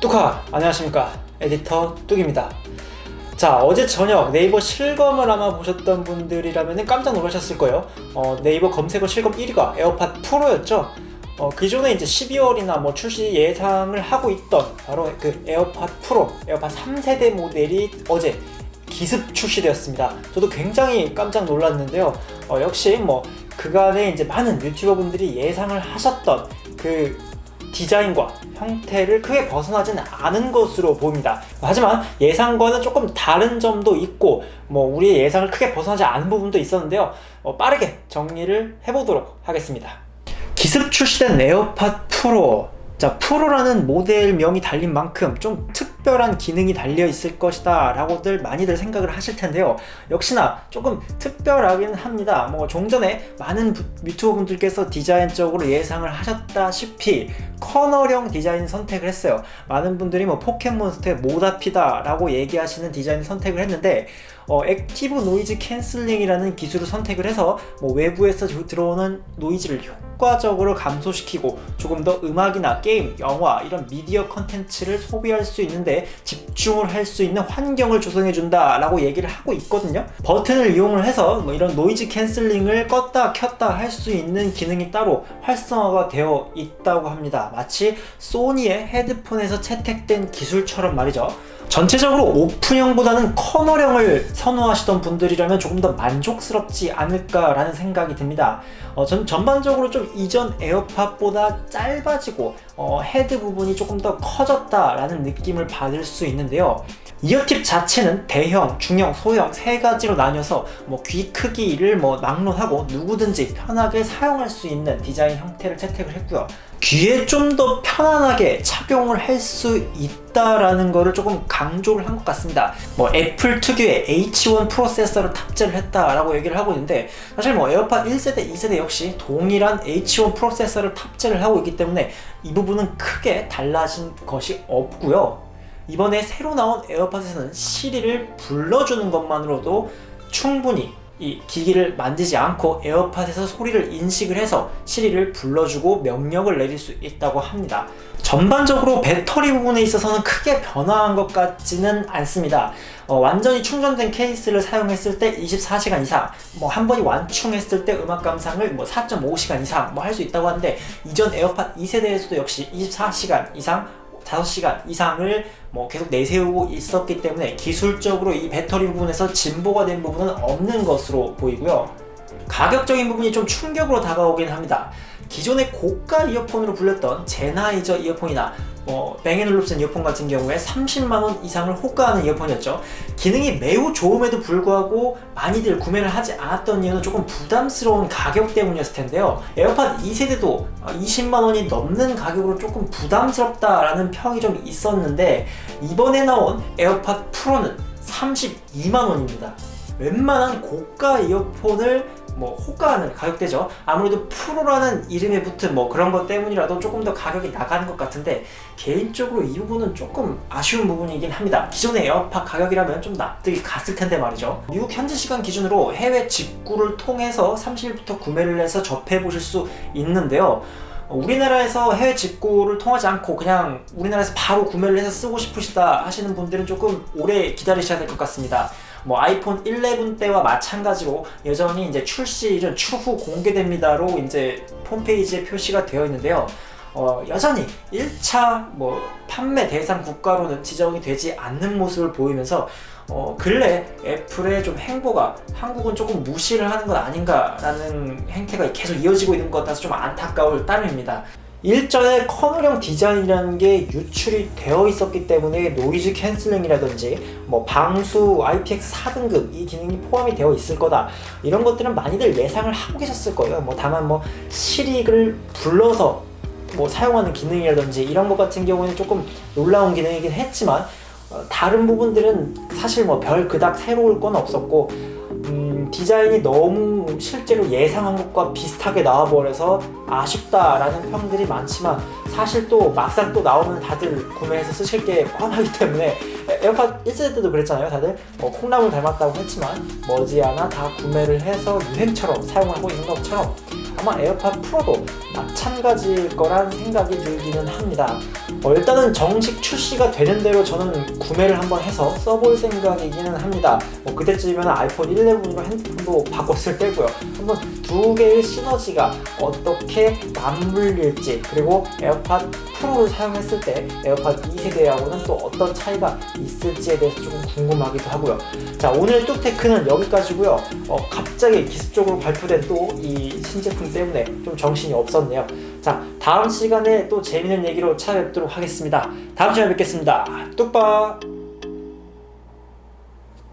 뚜카 안녕하십니까. 에디터 뚝입니다. 자 어제 저녁 네이버 실검을 아마 보셨던 분들이라면 깜짝 놀라셨을 거예요. 어, 네이버 검색어 실검 1위가 에어팟 프로였죠. 어, 기존에 이제 12월이나 뭐 출시 예상을 하고 있던 바로 그 에어팟 프로 에어팟 3세대 모델이 어제 기습 출시되었습니다. 저도 굉장히 깜짝 놀랐는데요. 어, 역시 뭐 그간에 이제 많은 유튜버 분들이 예상을 하셨던 그 디자인과 형태를 크게 벗어나지는 않은 것으로 보입니다. 하지만 예상과는 조금 다른 점도 있고 뭐 우리의 예상을 크게 벗어나지 않은 부분도 있었는데요. 어, 빠르게 정리를 해보도록 하겠습니다. 기습 출시된 에어팟 프로. 자 프로라는 모델명이 달린 만큼 좀 특별한 기능이 달려 있을 것이다 라고들 많이들 생각을 하실 텐데요. 역시나 조금 특별하긴 합니다. 뭐 종전에 많은 유튜버 분들께서 디자인적으로 예상을 하셨다시피 커널형 디자인 선택을 했어요. 많은 분들이 뭐 포켓몬스터의 모다피다 라고 얘기하시는 디자인 선택을 했는데 어, active noise canceling이라는 기술을 선택을 해서 뭐 외부에서 들어오는 노이즈를 효과적으로 감소시키고 조금 더 음악이나 게임, 영화 이런 미디어 컨텐츠를 소비할 수 있는데 집중을 할 수 있는 환경을 조성해 준다 라고 얘기를 하고 있거든요. 버튼을 이용을 해서 뭐 이런 noise canceling을 껐다 켰다 할 수 있는 기능이 따로 활성화가 되어 있다고 합니다 마치 소니의 헤드폰에서 채택된 기술처럼 말이죠 전체적으로 오픈형보다는 커널형을 선호하시던 분들이라면 조금 더 만족스럽지 않을까라는 생각이 듭니다. 어, 전 전반적으로 좀 이전 에어팟보다 짧아지고 어, 헤드 부분이 조금 더 커졌다라는 느낌을 받을 수 있는데요. ear tip 자체는 대형, 중형, 소형 세 가지로 나뉘어서 뭐 귀 크기를 뭐 막론하고 누구든지 편하게 사용할 수 있는 디자인 형태를 채택을 했고요. 귀에 좀 더 편안하게 착용을 할 수 있다라는 거를 조금 강조를 한 것 같습니다. 뭐 애플 특유의 H1 프로세서를 탑재를 했다라고 얘기를 하고 있는데 사실 뭐 에어팟 1세대, 2세대 역시 동일한 H1 프로세서를 탑재를 하고 있기 때문에 이 부분은 크게 달라진 것이 없고요. 이번에 새로 나온 에어팟에서는 시리를 불러주는 것만으로도 충분히 이 기기를 만지지 않고 에어팟에서 소리를 인식을 해서 시리를 불러주고 명령을 내릴 수 있다고 합니다. 전반적으로 배터리 부분에 있어서는 크게 변화한 것 같지는 않습니다. 어, 완전히 충전된 케이스를 사용했을 때 24시간 이상 뭐 한 번이 완충했을 때 음악 감상을 뭐 4.5시간 이상 뭐 할 수 있다고 하는데 이전 에어팟 2세대에서도 역시 24시간 이상 5시간 이상을 뭐 계속 내세우고 있었기 때문에 기술적으로 이 배터리 부분에서 진보가 된 부분은 없는 것으로 보이고요. 가격적인 부분이 좀 충격으로 다가오긴 합니다 기존의 고가 이어폰으로 불렸던 젠하이저 이어폰이나 뭐 뱅앤올룹슨 이어폰 같은 경우에 30만원 이상을 호가하는 이어폰이었죠. 기능이 매우 좋음에도 불구하고 많이들 구매를 하지 않았던 이유는 조금 부담스러운 가격 때문이었을 텐데요. 에어팟 2세대도 20만원이 넘는 가격으로 조금 부담스럽다라는 평이 좀 있었는데 이번에 나온 에어팟 프로는 32만원입니다. 웬만한 고가 이어폰을 뭐 호가하는 가격대죠. 아무래도 프로라는 이름에 붙은 뭐 그런 것 때문이라도 조금 더 가격이 나가는 것 같은데 개인적으로 이 부분은 조금 아쉬운 부분이긴 합니다. 기존의 에어팟 가격이라면 좀 납득이 갔을 텐데 말이죠. 미국 현지 시간 기준으로 해외 직구를 통해서 30일부터 구매를 해서 접해 보실 수 있는데요. 우리나라에서 해외 직구를 통하지 않고 그냥 우리나라에서 바로 구매를 해서 쓰고 싶으시다 하시는 분들은 조금 오래 기다리셔야 될 것 같습니다 뭐 아이폰 11 때와 마찬가지로 여전히 이제 출시일은 추후 공개됩니다로 이제 홈페이지에 표시가 되어 있는데요. 어, 여전히 1차 뭐 판매 대상 국가로는 지정이 되지 않는 모습을 보이면서 어, 근래 애플의 좀 행보가 한국은 조금 무시를 하는 것 아닌가라는 행태가 계속 이어지고 있는 것 같아서 좀 안타까울 따름입니다. 일전에 커널형 디자인이라는 게 유출이 되어 있었기 때문에 noise canceling이라든지 뭐 방수 IPX 4등급 이 기능이 포함이 되어 있을 거다. 이런 것들은 많이들 예상을 하고 계셨을 거예요. 뭐 다만 뭐 시리를 불러서 뭐 사용하는 기능이라든지 이런 것 같은 경우에는 조금 놀라운 기능이긴 했지만 어, 다른 부분들은 사실 뭐 별 그닥 새로울 건 없었고 음, 디자인이 너무 실제로 예상한 것과 비슷하게 나와버려서 아쉽다라는 평들이 많지만 사실 또 막상 또 나오면 다들 구매해서 쓰실 게 뻔하기 때문에 에어팟 1세대 때도 그랬잖아요 다들. 뭐 콩나물 닮았다고 했지만 머지않아 다 구매를 해서 유행처럼 사용하고 있는 것처럼 아마 에어팟 프로도 마찬가지일 거란 생각이 들기는 합니다. 어, 일단은 정식 출시가 되는 대로 저는 구매를 한번 해서 써볼 생각이기는 합니다. 뭐 그때쯤이면 아이폰 11으로 핸드폰도 바꿨을 때고요. 한번 두 개의 시너지가 어떻게 맞물릴지 그리고 에어팟 프로를 사용했을 때 에어팟 2세대하고는 또 어떤 차이가 있을지에 대해서 조금 궁금하기도 하고요. 자 오늘 뚝테크는 여기까지고요. 어, 갑자기 기습적으로 발표된 또 이 신제품 때문에 좀 정신이 없었네요. 자 다음 시간에 또 재밌는 얘기로 찾아뵙도록 하겠습니다. 다음 시간에 뵙겠습니다. 뚝빠